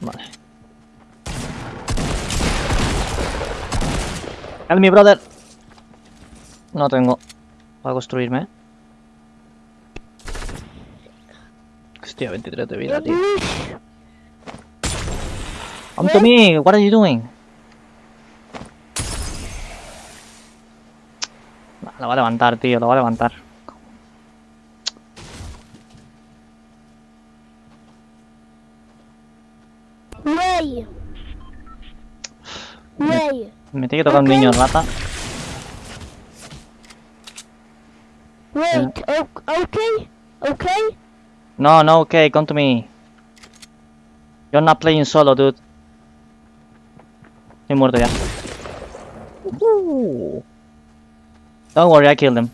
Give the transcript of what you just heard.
Vale. Me, brother. No tengo para construirme. Hostia, 23 de vida, tío. Come to me, what are you doing? Lo va a levantar, tío, lo va a levantar. Way. Way. Me tiene que tocar un niño rata. Wait. o- Okay. Okay. No, no, okay, come to me. You're not playing solo, dude. Estoy muerto ya. Don't worry, I killed him.